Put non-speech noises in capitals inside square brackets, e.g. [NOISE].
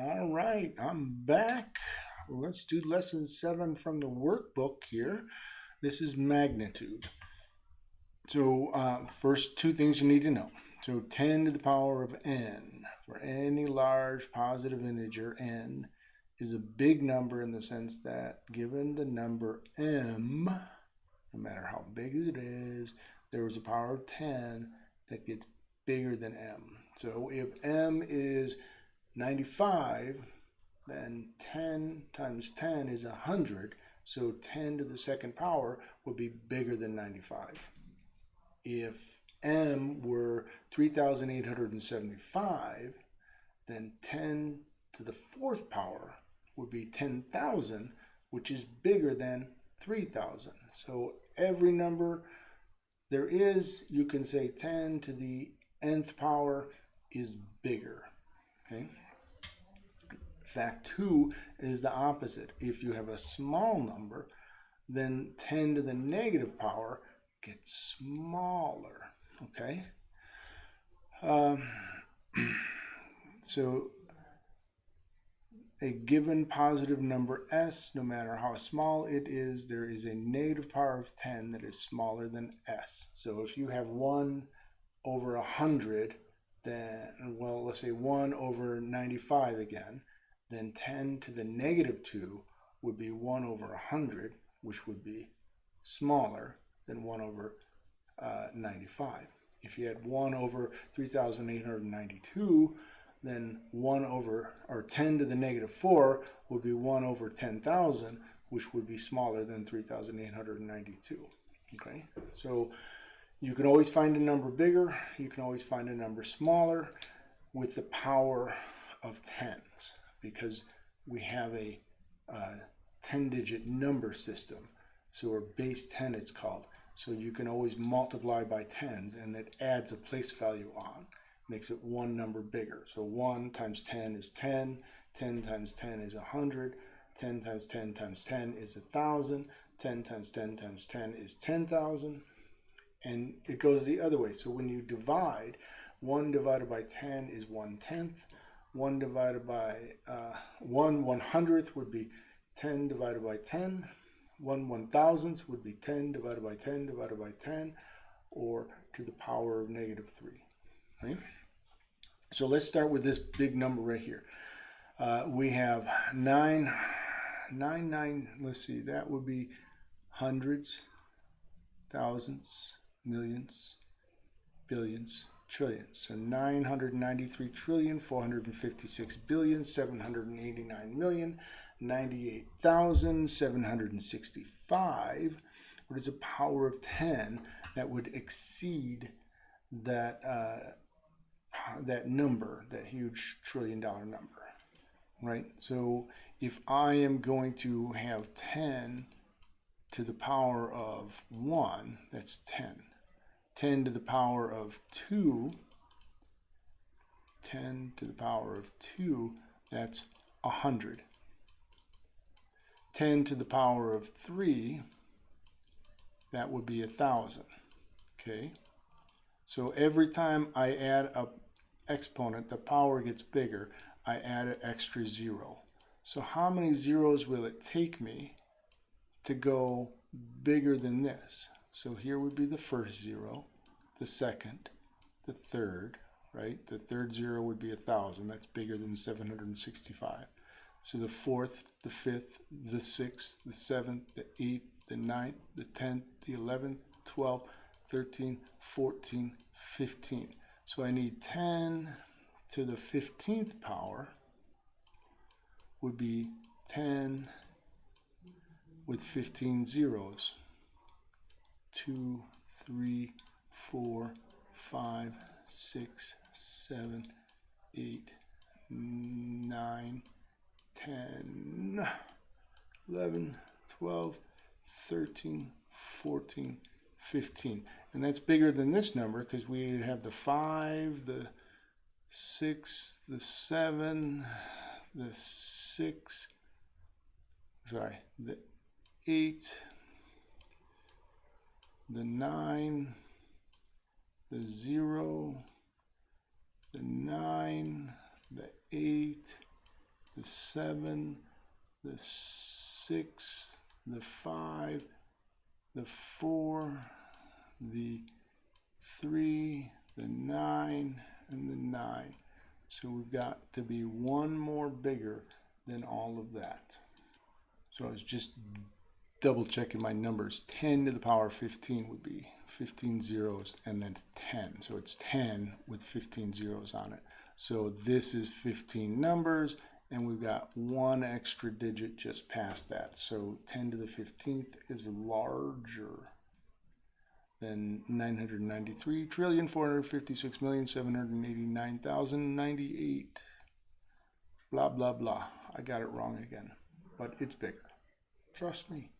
All right, I'm back. Let's do lesson seven from the workbook here. This is magnitude. So uh, first two things you need to know. So 10 to the power of n for any large positive integer n is a big number in the sense that given the number m, no matter how big it is, there is a power of 10 that gets bigger than m. So if m is 95, then 10 times 10 is 100, so 10 to the second power would be bigger than 95. If m were 3,875, then 10 to the fourth power would be 10,000, which is bigger than 3,000. So every number there is, you can say 10 to the nth power is bigger. Okay. Fact two is the opposite. If you have a small number, then 10 to the negative power gets smaller. Okay. Um, [CLEARS THROAT] so a given positive number s, no matter how small it is, there is a negative power of 10 that is smaller than s. So if you have 1 over 100, then, well, let's say 1 over 95 again, then 10 to the negative 2 would be 1 over 100, which would be smaller than 1 over uh, 95. If you had 1 over 3,892, then 1 over, or 10 to the negative 4 would be 1 over 10,000, which would be smaller than 3,892. Okay, so you can always find a number bigger, you can always find a number smaller with the power of tens because we have a 10-digit uh, number system. So we're base 10 it's called. So you can always multiply by tens and that adds a place value on. Makes it one number bigger. So 1 times 10 is 10, 10 times 10 is 100, 10 times 10 times 10 is 1,000, 10 times 10 times 10 is 10,000, and it goes the other way. So when you divide, 1 divided by 10 is 1 tenth, 1 divided by uh, 1 one hundredth would be 10 divided by 10, 1 one thousandth would be 10 divided by 10 divided by 10, or to the power of negative 3. Right? So let's start with this big number right here. Uh, we have 9, 9, 9, let's see, that would be hundreds, thousands, millions, billions, trillions. So 993 trillion, 456 billion, 789 million, 98,765. What is a power of 10 that would exceed that uh, that number, that huge trillion dollar number, right? So if I am going to have 10 to the power of 1, that's 10. 10 to the power of 2, 10 to the power of 2, that's 100. 10 to the power of 3, that would be 1,000. Okay? So every time I add a exponent, the power gets bigger, I add an extra zero. So how many zeros will it take me to go bigger than this? So here would be the first zero, the second, the third, right? The third zero would be a thousand. That's bigger than 765. So the fourth, the fifth, the sixth, the seventh, the eighth, the ninth, the tenth, the eleventh, twelfth, 13, 14, 15. So I need 10 to the 15th power would be 10 with 15 zeros. 2, 3, 4, 5, 6, 7, 8, 9, 10, 11, 12, 13, 14, 15. And that's bigger than this number because we have the 5, the 6, the 7, the 6, sorry, the 8, the 9, the 0, the 9, the 8, the seven, the six, the five, the four, the three, the nine, and the nine. So we've got to be one more bigger than all of that. So I was just double checking my numbers. 10 to the power of 15 would be 15 zeros and then 10. So it's 10 with 15 zeros on it. So this is 15 numbers and we've got one extra digit just past that. So 10 to the 15th is larger than 993 trillion 456 million 789,098. Blah blah blah. I got it wrong again, but it's bigger. Trust me.